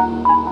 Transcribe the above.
Música